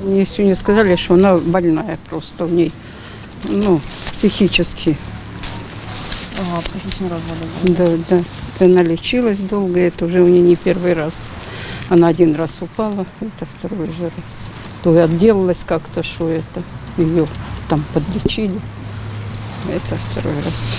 Мне сегодня сказали, что она больная просто в ней, ну, психически. Ага, психичный развод. Да, да. Она лечилась долго, это уже у нее не первый раз. Она один раз упала, это второй же раз. То и отделалась как-то, что это ее там подлечили. Это второй раз.